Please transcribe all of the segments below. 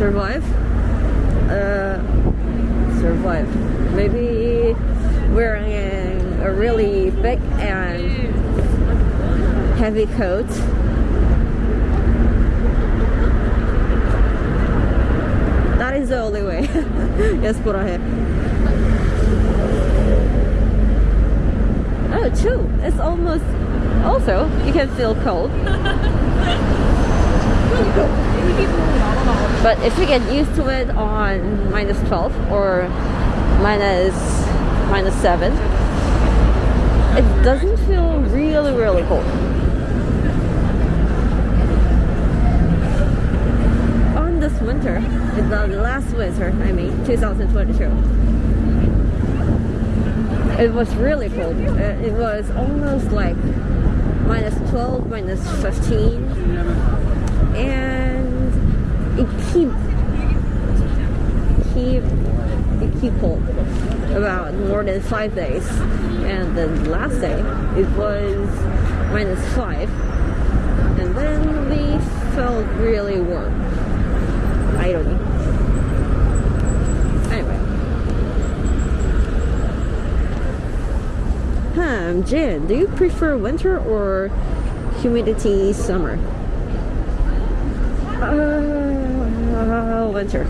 survive. Uh, survive. Maybe wearing a really big and heavy coat. That is the only way. yes, Burahe. Oh, true. It's almost. Also, you can feel cold. But if you get used to it on minus 12 or minus minus 7, it doesn't feel really, really cold. On this winter, the last winter, I mean, 2022, it was really cold. Uh, It was almost like minus 12, minus 15, and keep keep cold about more than five days. And the last day it was minus five, and then we felt really warm. I don't know. Anyway. Hmm, Jin, do you prefer winter or humidity summer? Uh, winter?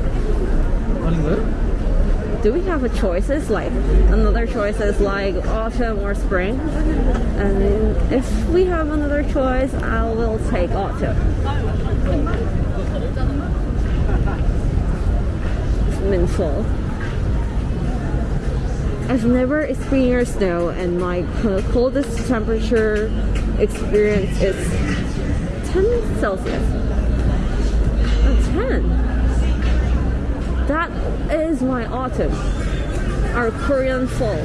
Running. Do we have a choices like another choice is like autumn or spring? And if we have another choice, I will take autumn. I mean fall. I've never experienced snow and my coldest temperature experience is 10 Celsius. 10? That is my autumn. Our Korean fall.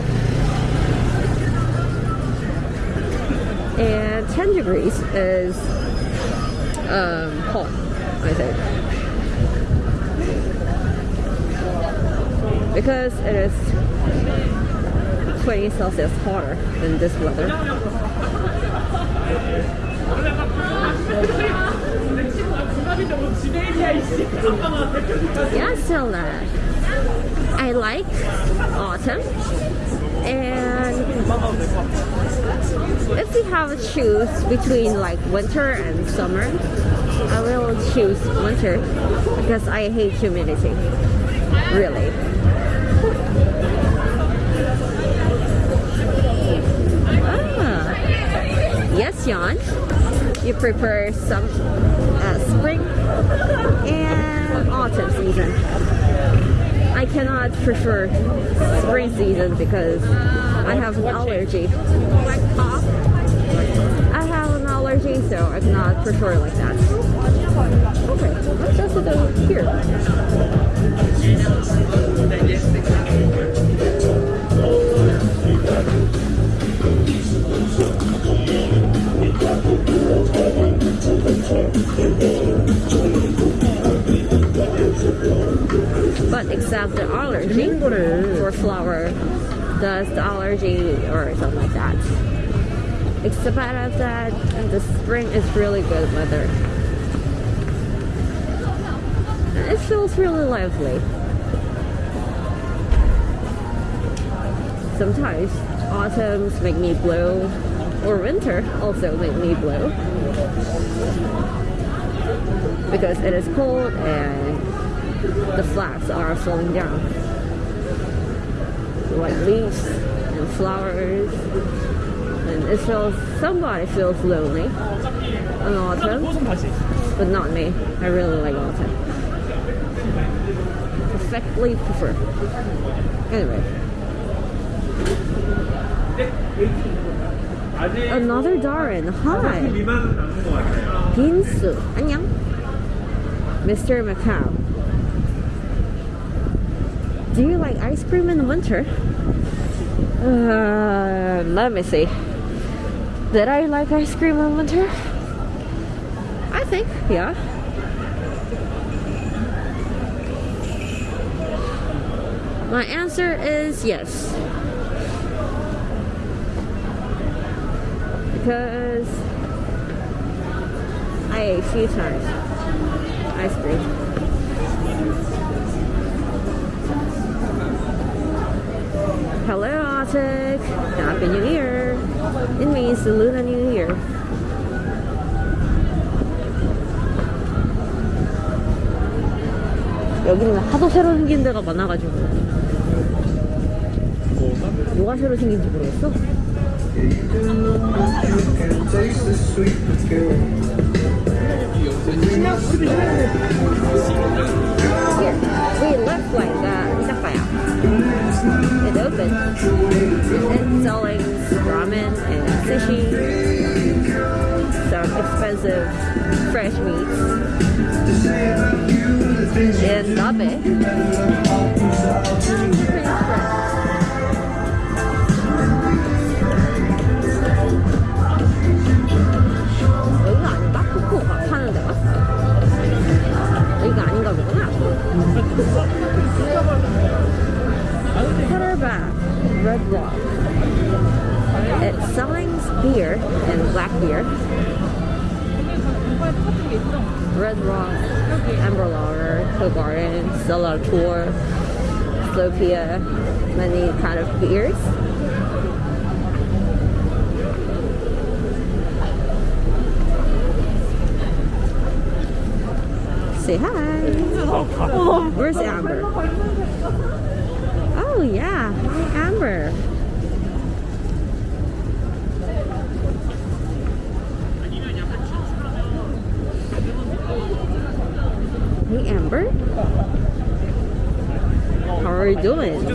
And 10 degrees is um, hot, I think. Because it is 20 Celsius hotter than this weather. Yeah, that. I like autumn. And if we have to choose between like winter and summer, I will choose winter because I hate humidity. Really. Ah. Yes, Jan. You prefer some uh, spring and autumn season. I cannot prefer spring season because I have an allergy. I have an allergy, so I cannot prefer like that. Okay, let's just go here. Flower, dust allergy or something like that. Except of that, the spring is really good weather. It feels really lively. Sometimes autumns make me blue, or winter also make me blue. Because it is cold and the flowers are falling down like leaves and flowers. And it feels, somebody feels lonely in autumn, but not me. I really like autumn. Perfectly prefer. Anyway. Another Darren. Hi. Ginsu. 안녕. Mr. Macau. Do you like ice cream in the winter? Uh, let me see. Did I like ice cream in winter? I think, yeah. My answer is yes. Because I ate a few times ice cream. Hello, Arctic. Happy New Year. It means Lunar New Year. 여기는 하도 새로 생긴 데가 많아가지고 뭐가 새로 생긴지 모르겠어. We left like that. Izakaya. It opened. It's selling ramen and sushi, some expensive fresh meats, and nabe. 여기가 아닌가? 코코가 파는 데가? 여기가 아닌가 보구나. Red Rock. It's selling beer and black beer. Red Rock, Amber Lager, Coke Garden, Stella Tour, Slopia, many kind of beers. Say hi. Oh, Where's Amber? Oh yeah, hi Amber. Hey Amber. How are you doing?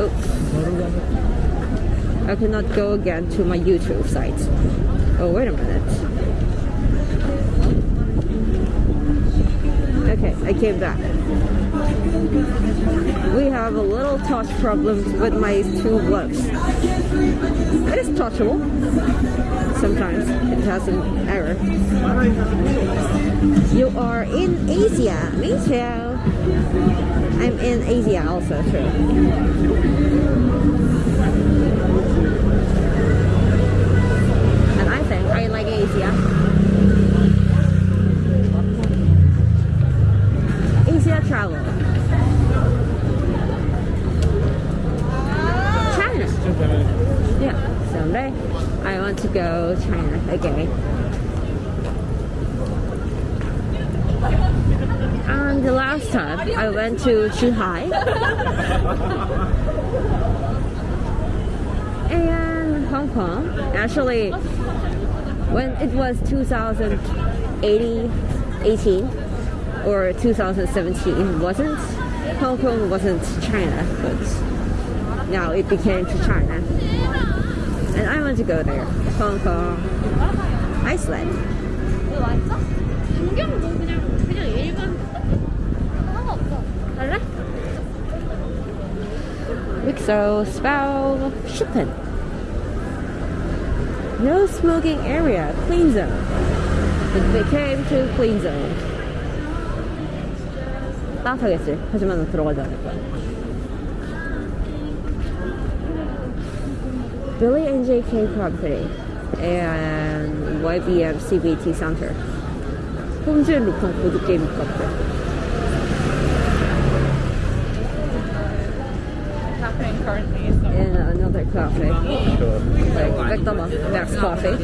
Oh. I cannot go again to my YouTube site. Oh, wait a minute. Okay, I came back. We have a little touch problems with my two gloves. It is touchable. Sometimes it has an error. You are in Asia. Me too. I'm in Asia also too. Asia. Asia travel. China. Yeah, someday I want to go China again. And um, the last time I went to Shanghai. and Hong Kong. Actually, when it was 2018 or 2017, it wasn't. Hong Kong wasn't China, but now it became to China. And I want to go there. Hong Kong, Iceland. Wixo, spell, shipping. No smoking area, clean zone. It became to clean zone. 따뜻하겠지. 하지만 들어가지 않을 거야. Billy and JK Property and YBM CBT Center. 홈즈앤 루팡 보드게임 카페. Happening currently. So. in another cafe, like McDonald's, Max Coffee.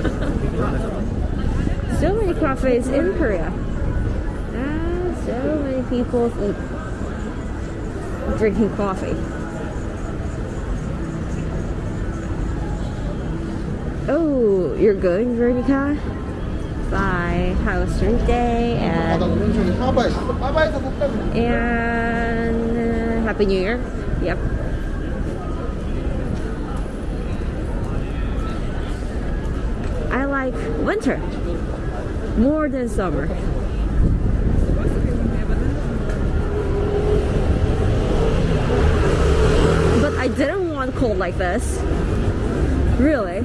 So many cafes in Korea. And so many people eat drinking coffee. Oh, you're going, Veronica? Bye. Have a great day and and uh, Happy New Year. Yep. I like winter more than summer. But I didn't want cold like this. Really.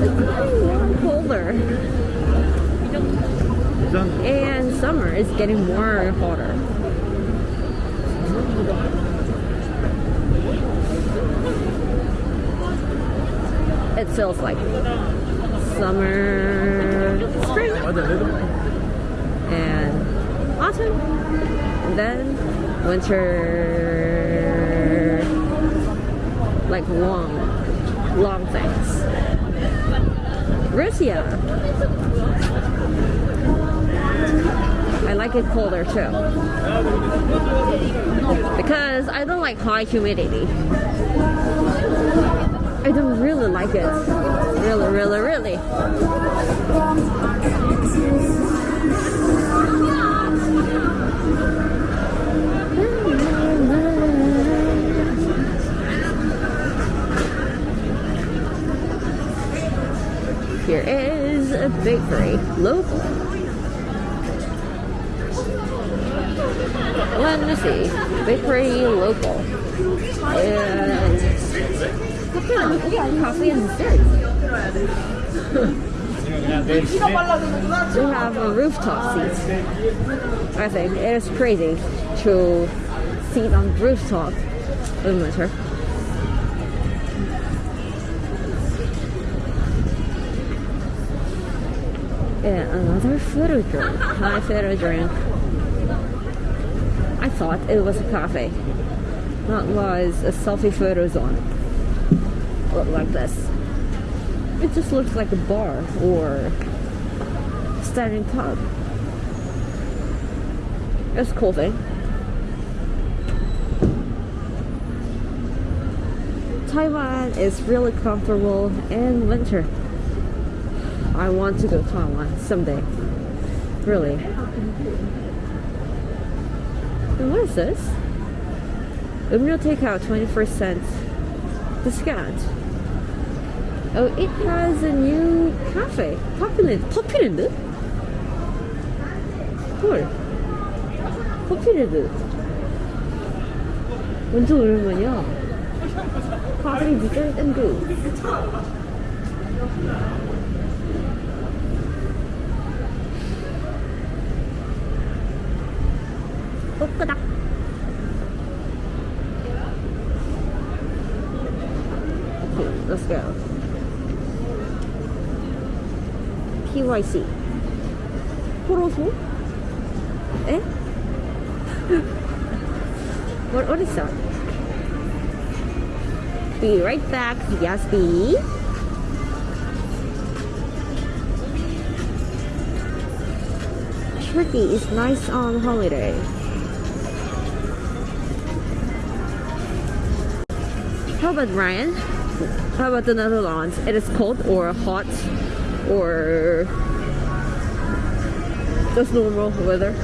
Getting more colder. And summer is getting more and hotter. feels like. Summer, spring, and autumn, and then winter, like long, long things. Russia. I like it colder too. Because I don't like high humidity. I don't really like it. Really, really, really. Here is a bakery, local. Let me see. Bakery local. And we have a rooftop seat. I think it is crazy to sit on rooftop in winter. And another photo drink. Hi, photo drink. I thought it was a cafe. That was a selfie photo zone. Look like this. It just looks like a bar or standing tub. It's a cool thing. Taiwan is really comfortable in winter. I want to go to Taiwan someday. Really. And what is this? 음료 takeout 20% discount. Oh, it has a new cafe. 퍼피랜드. 퍼피랜드? 헐. 퍼피랜드. 완전 오랜만이야. And goods. 꼬끄닥. Okay, let's. PYC. 호로소? Eh? what, what is that? Be right back. Yes, be. Turkey is nice on holiday. How about Ryan? How about the Netherlands? It is cold or hot Or just normal weather?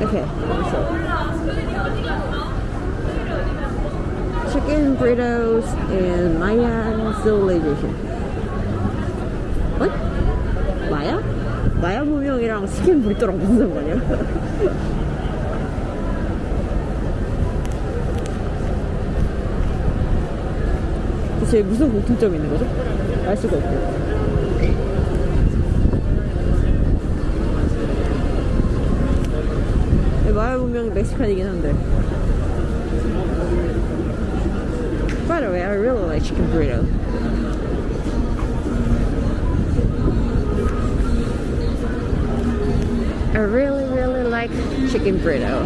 Okay, chicken burritos and Mayan civilization. What? 마야? 마야 문명이랑 치킨 브리또랑 무슨 상관이야? 대체 무슨 공통점이 있는 거죠? 알 수가 없고. 마야 문명이 멕시칸이긴 한데. By the way, I really like chicken burrito. I really, really like chicken burrito.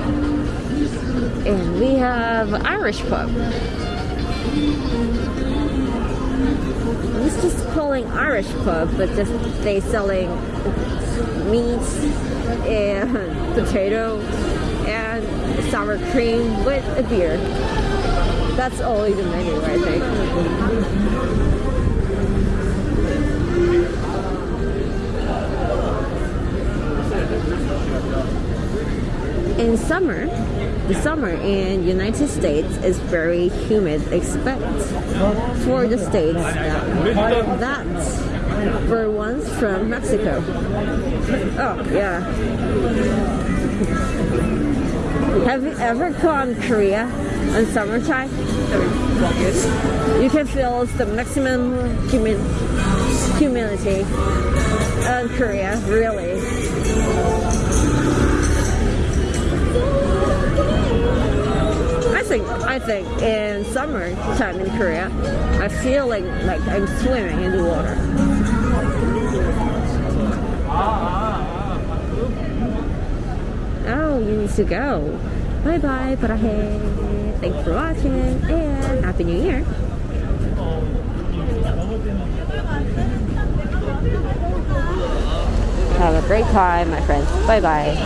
And we have Irish pub. It's just calling Irish pub, but just they selling meats and potato and sour cream with a beer. That's all in the menu, I think. In summer, the summer in United States is very humid. except for the states that, that for ones from Mexico. Oh yeah. Have you ever gone Korea in summertime? You can feel the maximum humi- humidity in Korea, really. I think I think in summertime in Korea, I feel like like I'm swimming in the water. Oh, you need to go. Bye bye, Parahe. Thanks for watching and Happy New Year. Have a great time, my friends. Bye bye.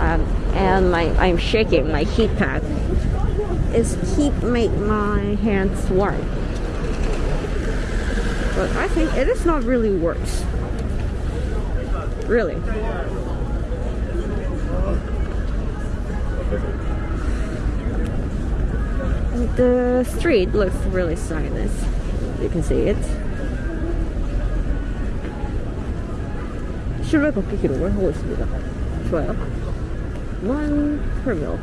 Um, and my I'm shaking my heat pack is keep make my hands warm. But I think it is not really works. Really. The street looks really nice. You can see it. 실외 걷기 기록을 하고 있습니다. 좋아요. One per mil.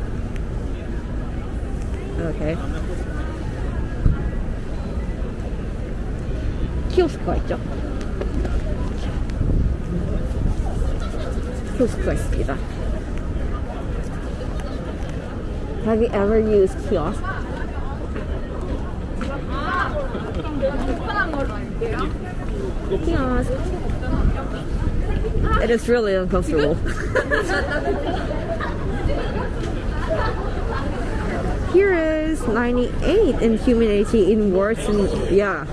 Okay. 키오스크가 있죠. 키오스크가 있습니다. Have you ever used kiosk? Kiosk. It is really uncomfortable. Here is 98 in humidity in words than yeah.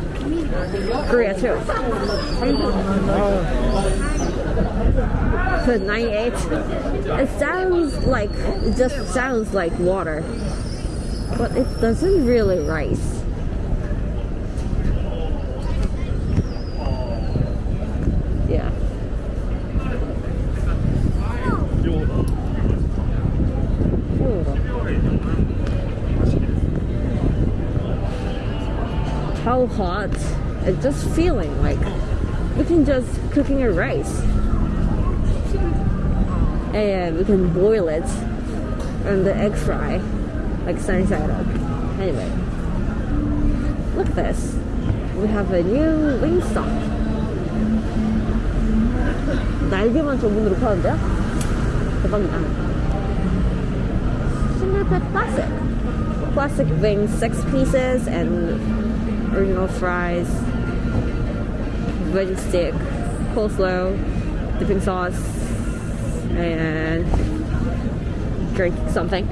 Korea too. But 98 it sounds like it just sounds like water. But it doesn't really rise. Yeah. How hot? It's just feeling like we can just cooking a rice and we can boil it and the egg fry like sunny side up. Anyway, look at this. We have a new Wingstop. 날개만 전문으로 파는데요? 대박이다. Single pet classic. Classic wings, six pieces and original fries, veggie stick, coleslaw, dipping sauce, and drink something.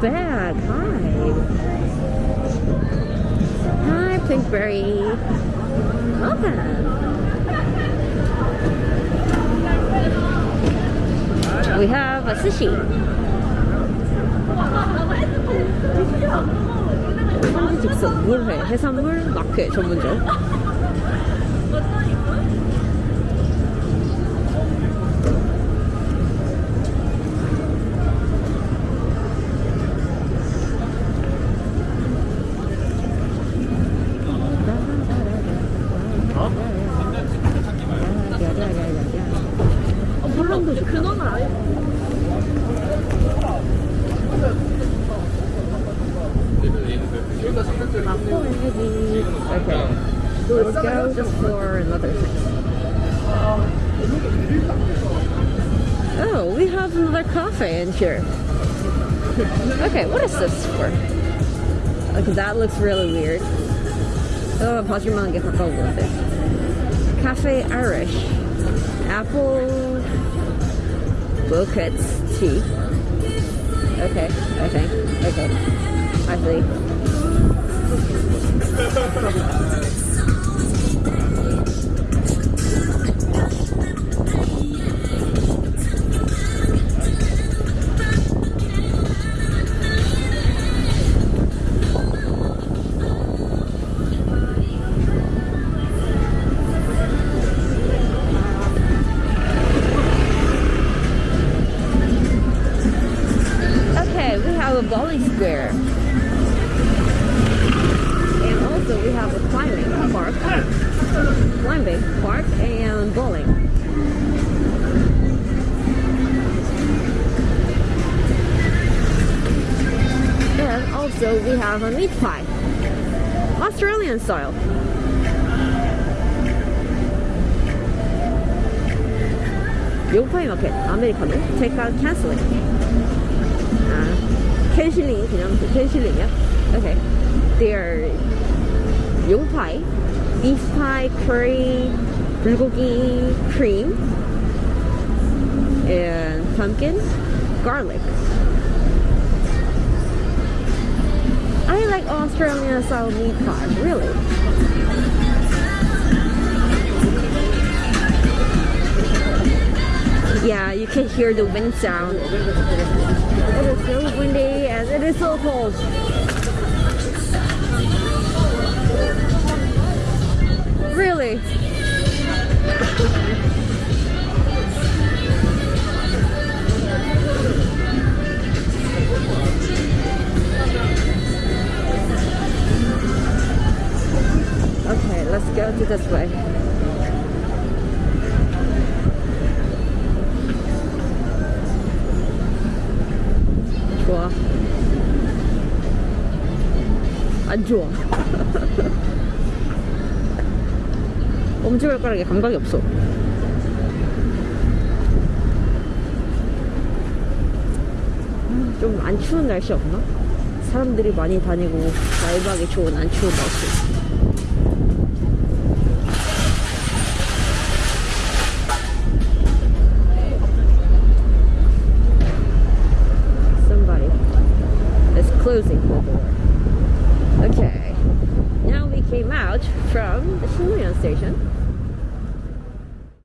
Bag, hi. Hi, Pinkberry. Welcome. We have a sushi. 현지 직선 물회, 해산물, 낙회 전문점. 물론 pure. okay, what is this for? Because that looks really weird. Oh, pause your get my cold with it. Cafe Irish. Apple Boquets tea. Okay, I think. Okay. I see. also we have a meat pie, Australian style. 용파이 마켓 아메리카노 테이크아웃 캔슬링 아 캔실링이 그냥 캔실링이야? 오케이 They're 용파이 beef pie, curry, 불고기, cream and pumpkin, garlic Meat really Yeah, you can hear the wind sound. It is so windy and it is so cold. Really? Let's go to this way. 좋아. 안 좋아. 엄지발가락에 감각이 없어. 좀 안 추운 날씨 없나? 사람들이 많이 다니고 라이브하기 좋은 안 추운 날씨.